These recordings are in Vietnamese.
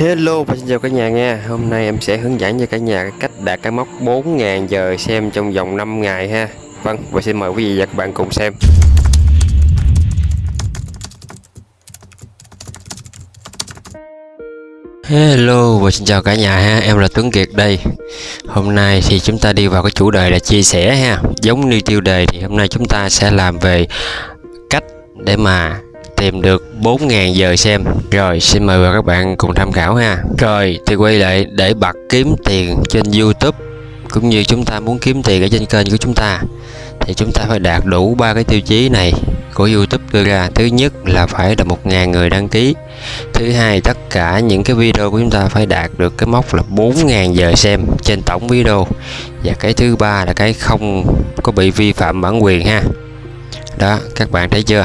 Hello, và xin chào cả nhà nha. Hôm nay em sẽ hướng dẫn cho cả nhà cách đạt cái mốc 4.000 giờ xem trong vòng 5 ngày ha. Vâng và xin mời quý vị và các bạn cùng xem. Hello, và xin chào cả nhà ha. Em là Tuấn Kiệt đây. Hôm nay thì chúng ta đi vào cái chủ đề là chia sẻ ha. Giống như tiêu đề thì hôm nay chúng ta sẽ làm về cách để mà tìm được 4.000 giờ xem. Rồi, xin mời các bạn cùng tham khảo ha. Rồi, thì quay lại để bật kiếm tiền trên YouTube, Cũng như chúng ta muốn kiếm tiền ở trên kênh của chúng ta, Thì chúng ta phải đạt đủ ba cái tiêu chí này của YouTube đưa ra. Thứ nhất là phải là 1.000 người đăng ký. Thứ hai, tất cả những cái video của chúng ta phải đạt được cái mốc là 4.000 giờ xem trên tổng video. Và cái thứ ba là cái không có bị vi phạm bản quyền ha. Đó, các bạn thấy chưa?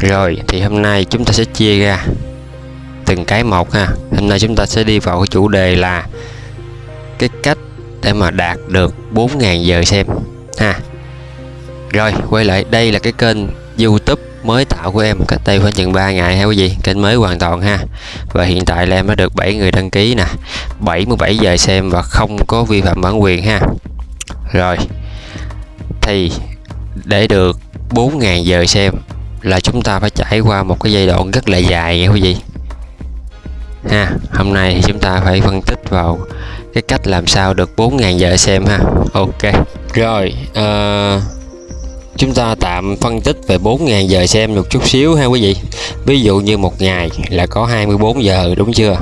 Rồi, thì hôm nay chúng ta sẽ chia ra từng cái một ha. Hôm nay chúng ta sẽ đi vào cái chủ đề là cái cách để mà đạt được 4.000 giờ xem ha. Rồi, quay lại, đây là cái kênh YouTube mới tạo của em. Cách đây khoảng chừng 3 ngày ha quý vị kênh mới hoàn toàn ha. Và hiện tại là em đã được 7 người đăng ký nè. 77 giờ xem và không có vi phạm bản quyền ha. Rồi, thì để được 4.000 giờ xem là chúng ta phải trải qua một cái giai đoạn rất là dài nha quý vị. Ha hôm nay thì chúng ta phải phân tích vào cái cách làm sao được 4.000 giờ xem ha. Ok rồi uh, chúng ta tạm phân tích về 4.000 giờ xem một chút xíu ha quý vị. Ví dụ như một ngày là có 24 giờ đúng chưa?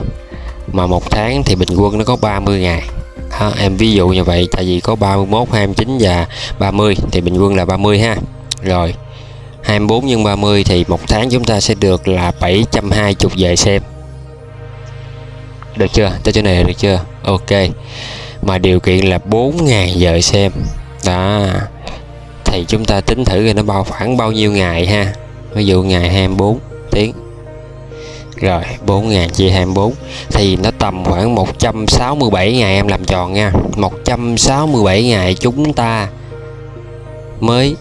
Mà một tháng thì bình quân nó có 30 ngày ha, em ví dụ như vậy tại vì có 31 29 và 30 thì bình quân là 30 ha. Rồi 24 nhân 30 thì một tháng chúng ta sẽ được là 720 giờ xem. Được chưa? Tới chỗ này được chưa? Ok. Mà điều kiện là 4.000 giờ xem. Đó. Thì chúng ta tính thử là nó bao, khoảng bao nhiêu ngày ha. Ví dụ ngày 24 tiếng. Rồi 4.000 chia 24 thì nó tầm khoảng 167 ngày em làm tròn nha. 167 ngày chúng ta mới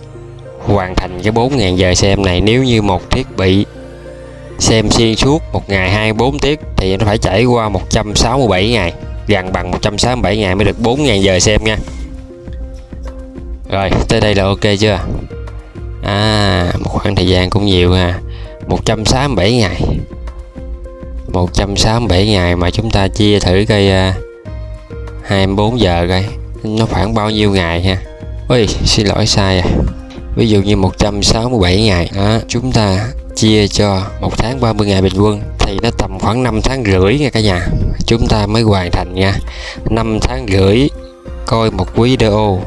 hoàn thành cái 4.000 giờ xem này. Nếu như một thiết bị xem xuyên suốt một ngày 24 tiết thì nó phải trải qua 167 ngày gần bằng 167 ngày mới được 4.000 giờ xem nha. Rồi tới đây là ok chưa? À một khoảng thời gian cũng nhiều ha. 167 ngày. 167 ngày mà chúng ta chia thử cây uh, 24 giờ coi nó khoảng bao nhiêu ngày ha? Ui xin lỗi sai à ví dụ như 167 ngày đó, chúng ta chia cho một tháng 30 ngày bình quân thì nó tầm khoảng 5 tháng rưỡi nha cả nhà. Chúng ta mới hoàn thành nha. 5 tháng rưỡi coi một video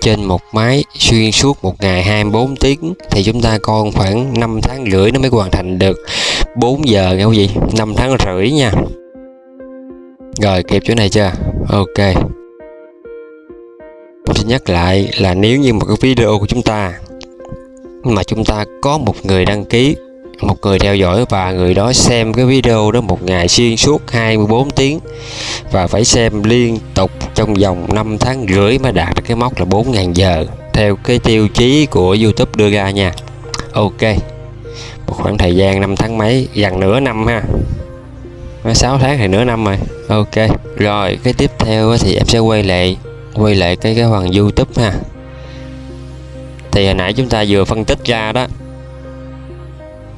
trên một máy xuyên suốt một ngày 24 tiếng thì chúng ta còn khoảng 5 tháng rưỡi nó mới hoàn thành được 4 giờ nghe quý vị 5 tháng rưỡi nha. Rồi kịp chỗ này chưa? Ok. Tôi xin nhắc lại là nếu như một cái video của chúng ta mà chúng ta có một người đăng ký, một người theo dõi và người đó xem cái video đó một ngày xuyên suốt 24 tiếng và phải xem liên tục trong vòng 5 tháng rưỡi mới đạt được cái mốc là 4.000 giờ, theo cái tiêu chí của YouTube đưa ra nha. Ok, một khoảng thời gian 5 tháng mấy, gần nửa năm ha. 6 tháng thì nửa năm rồi. Ok, rồi, cái tiếp theo thì em sẽ quay lại quay lại cái cái phần YouTube ha. Thì hồi nãy chúng ta vừa phân tích ra đó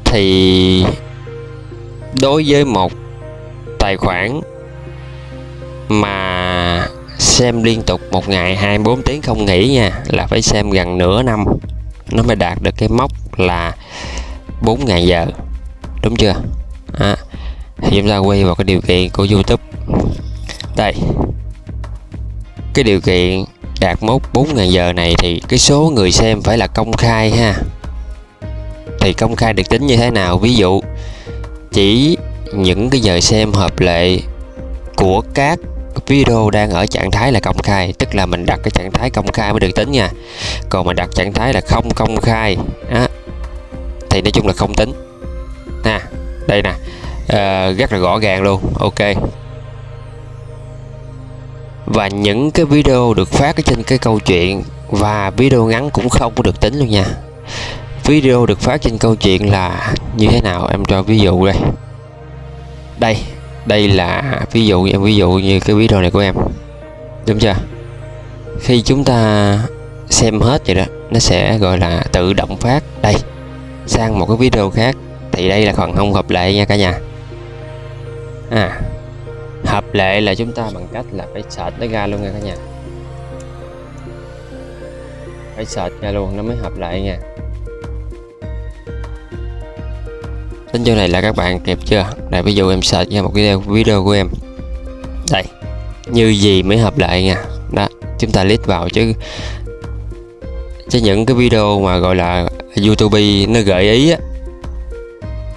thì đối với một tài khoản mà xem liên tục một ngày 24 tiếng không nghỉ nha là phải xem gần nửa năm nó mới đạt được cái mốc là 4.000 giờ. Đúng chưa? À, thì chúng ta quay vào cái điều kiện của YouTube. Đây cái điều kiện đạt mốc 4.000 giờ này thì cái số người xem phải là công khai ha. Thì công khai được tính như thế nào? Ví dụ chỉ những cái giờ xem hợp lệ của các video đang ở trạng thái là công khai tức là mình đặt cái trạng thái công khai mới được tính nha. Còn mà đặt trạng thái là không công khai á, thì nói chung là không tính. Nè đây nè. À, rất là rõ ràng luôn. Ok và những cái video được phát ở trên cái câu chuyện, và video ngắn cũng không có được tính luôn nha. Video được phát trên câu chuyện là như thế nào? Em cho ví dụ đây. Đây đây là ví dụ em ví dụ như cái video này của em. Đúng chưa? Khi chúng ta xem hết vậy đó, nó sẽ gọi là tự động phát. Đây, sang một cái video khác. Thì đây là phần không hợp lệ nha cả nhà. À hợp lệ là chúng ta bằng cách là phải sệt nó ra luôn nha cả nhà. Phải sệt ra luôn nó mới hợp lệ nha. Đến chỗ này là các bạn kịp chưa? Đây ví dụ em sệt ra một cái video của em. Đây, như gì mới hợp lệ nha. Đó, chúng ta list vào chứ. Chứ những cái video mà gọi là youtube nó gợi ý á,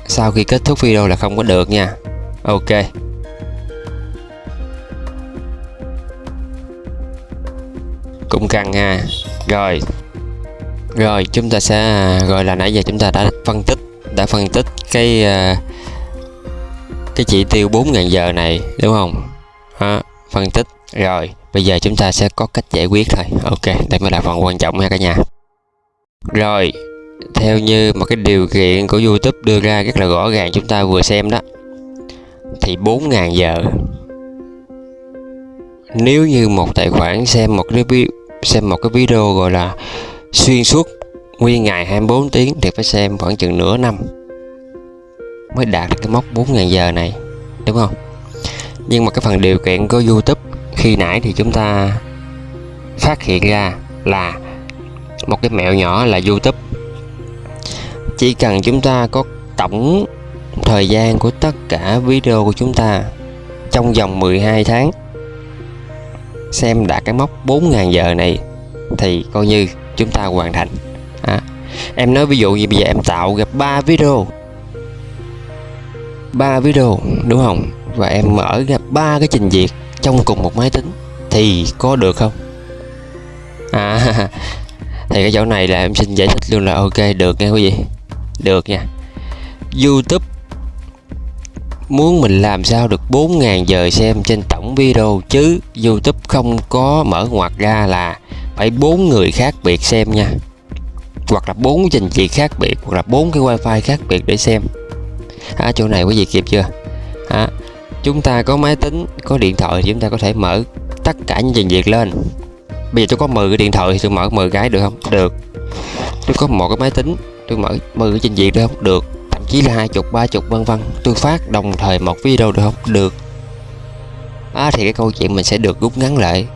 sau khi kết thúc video là không có được nha. Ok. Cần ha. Rồi. Rồi chúng ta sẽ rồi là nãy giờ chúng ta đã phân tích đã phân tích cái ờ, cái chỉ tiêu 4.000 giờ này đúng không? Ha, phân tích. Rồi bây giờ chúng ta sẽ có cách giải quyết thôi. Ok đây mới là phần quan trọng ha cả nhà. Rồi theo như một cái điều kiện của YouTube đưa ra rất là rõ ràng chúng ta vừa xem đó thì 4.000 giờ. Nếu như một tài khoản xem một cái xem một cái video gọi là xuyên suốt nguyên ngày 24 tiếng thì phải xem khoảng chừng nửa năm mới đạt được cái mốc 4.000 giờ này, đúng không? Nhưng mà cái phần điều kiện của YouTube khi nãy thì chúng ta phát hiện ra là một cái mẹo nhỏ là YouTube. Chỉ cần chúng ta có tổng thời gian của tất cả video của chúng ta trong vòng 12 tháng xem đạt cái mốc 4.000 giờ này thì coi như chúng ta hoàn thành. À, em nói ví dụ như bây giờ em tạo gặp 3 video. 3 video đúng không? Và em mở ra ba cái trình duyệt trong cùng một máy tính thì có được không? À thì cái chỗ này là em xin giải thích luôn là ok được nha quý vị. Được nha. YouTube muốn mình làm sao được 4.000 giờ xem trên tổng video chứ? YouTube không có mở ngoặt ra là phải bốn người khác biệt xem nha. Hoặc là bốn trình duyệt khác biệt hoặc là bốn cái wifi khác biệt để xem. À, chỗ này quý vị kịp chưa? À, chúng ta có máy tính có điện thoại thì chúng ta có thể mở tất cả những trình duyệt lên. Bây giờ tôi có 10 cái điện thoại thì tôi mở 10 cái được không? Được. Tôi có một cái máy tính tôi mở 10 cái trình duyệt được không? Được thậm chí là hai chục ba chục vân vân. Tôi phát đồng thời một video được không? Được. À, thì cái câu chuyện mình sẽ được rút ngắn lại.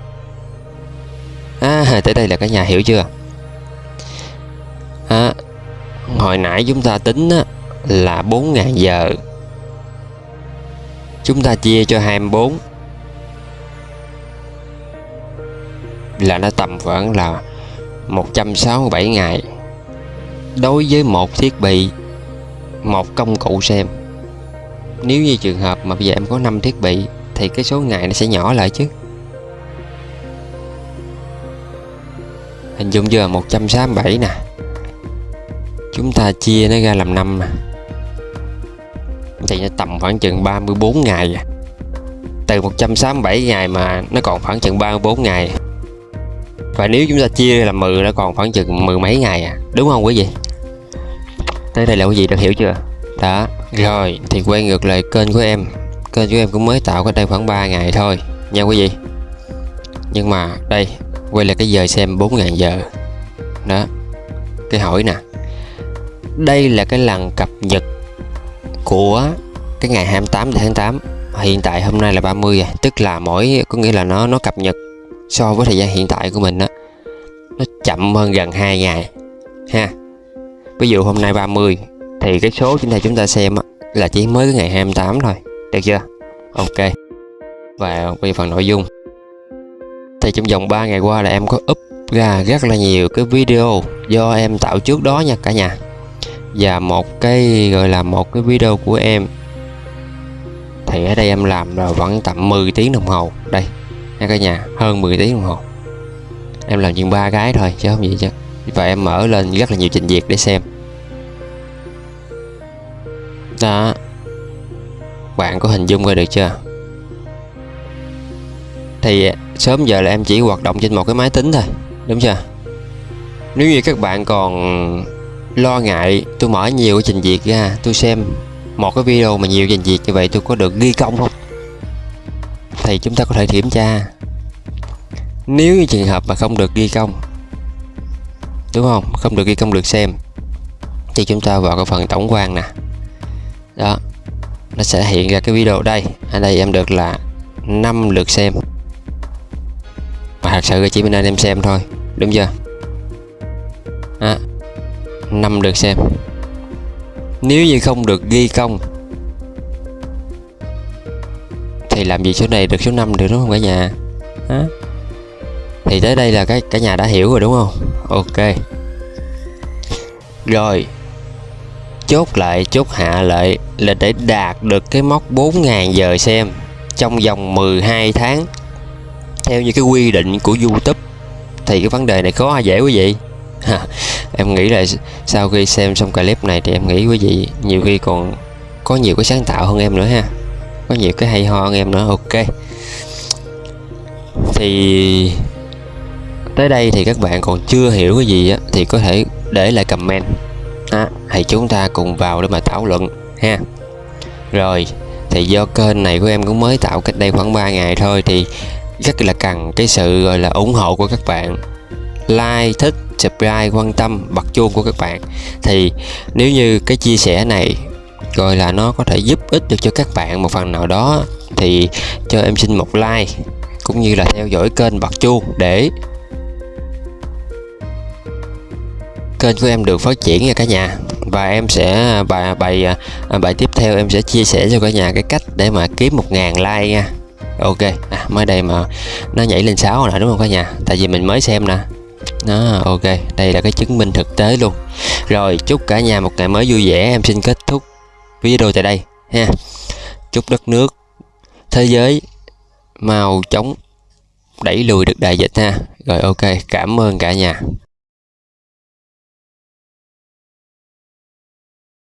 À tới đây là cả nhà hiểu chưa? À, hồi nãy chúng ta tính á, là 4.000 giờ. Chúng ta chia cho 24 là nó tầm khoảng là 167 ngày. Đối với một thiết bị một công cụ xem. Nếu như trường hợp mà bây giờ em có 5 thiết bị, thì cái số ngày nó sẽ nhỏ lại chứ. Hình dung chưa 167 nè. Chúng ta chia nó ra làm năm nè. Thì nó tầm khoảng chừng 34 ngày à. từ 167 ngày mà nó còn khoảng chừng 34 ngày. Và nếu chúng ta chia làm 10 nó còn khoảng chừng mười mấy ngày à. Đúng không quý vị? Tới đây là quý vị đã hiểu chưa? Đó. Rồi, thì quay ngược lại kênh của em. Kênh của em cũng mới tạo cách đây khoảng 3 ngày thôi. Nha quý vị. Nhưng mà đây, quay lại cái giờ xem 4.000 giờ. Đó. Cái hỏi nè. Đây là cái lần cập nhật của cái ngày 28 tháng 8 hiện tại hôm nay là 30 rồi à. tức là mỗi, có nghĩa là nó nó cập nhật so với thời gian hiện tại của mình đó nó chậm hơn gần 2 ngày. Ha ví dụ hôm nay 30 thì cái số chúng ta chúng ta xem là chỉ mới cái ngày 28 thôi. Được chưa? Ok. Và bây phần nội dung. Thì trong vòng 3 ngày qua là em có up ra rất là nhiều cái video do em tạo trước đó nha cả nhà. Và một cái, gọi là một cái video của em. Thì ở đây em làm là vẫn tầm 10 tiếng đồng hồ. Đây, nha cả nhà, hơn 10 tiếng đồng hồ. Em làm chừng ba cái thôi, chứ không gì chứ và em mở lên rất là nhiều trình duyệt để xem. Đó. Bạn có hình dung ra được chưa? Thì à, sớm giờ là em chỉ hoạt động trên một cái máy tính thôi, đúng chưa? Nếu như các bạn còn lo ngại, tôi mở nhiều cái trình duyệt ra, tôi xem một cái video mà nhiều trình duyệt như vậy tôi có được ghi công không? Thì chúng ta có thể kiểm tra. Nếu như trường hợp mà không được ghi công đúng không? Không được ghi công được xem. Thì chúng ta vào cái phần tổng quan nè. Đó. Nó sẽ hiện ra cái video đây. Ở đây em được là 5 lượt xem. Mà thật sự chỉ bên anh em xem thôi. Đúng chưa? À, 5 lượt xem. Nếu như không được ghi công thì làm gì số này được số 5 được đúng không cả nhà? À thì tới đây là cái, cả nhà đã hiểu rồi đúng không? Ok. Rồi. Chốt lại, chốt hạ lại là để đạt được cái mốc 4.000 giờ xem trong vòng 12 tháng. Theo như cái quy định của YouTube, thì cái vấn đề này khó dễ quý vị? Em nghĩ là sau khi xem xong clip này thì em nghĩ quý vị nhiều khi còn có nhiều cái sáng tạo hơn em nữa ha. Có nhiều cái hay ho hơn em nữa, ok. Thì tới đây thì các bạn còn chưa hiểu cái gì á thì có thể để lại comment. À, thì chúng ta cùng vào để mà thảo luận ha. Rồi thì do kênh này của em cũng mới tạo cách đây khoảng 3 ngày thôi thì rất là cần cái sự gọi là ủng hộ của các bạn. Like thích subscribe quan tâm bật chuông của các bạn. Thì nếu như cái chia sẻ này gọi là nó có thể giúp ích được cho các bạn một phần nào đó thì cho em xin một like cũng như là theo dõi kênh bật chuông để kênh của em được phát triển nha cả nhà. Và em sẽ bài bài à, bài tiếp theo em sẽ chia sẻ cho cả nhà cái cách để mà kiếm một ngàn like nha. Ok à, mới đây mà nó nhảy lên 6 nè đúng không cả nhà? Tại vì mình mới xem nè. Đó ok đây là cái chứng minh thực tế luôn. Rồi chúc cả nhà một ngày mới vui vẻ. Em xin kết thúc video tại đây ha. Chúc đất nước thế giới mau chóng đẩy lùi được đại dịch ha. Rồi ok cảm ơn cả nhà.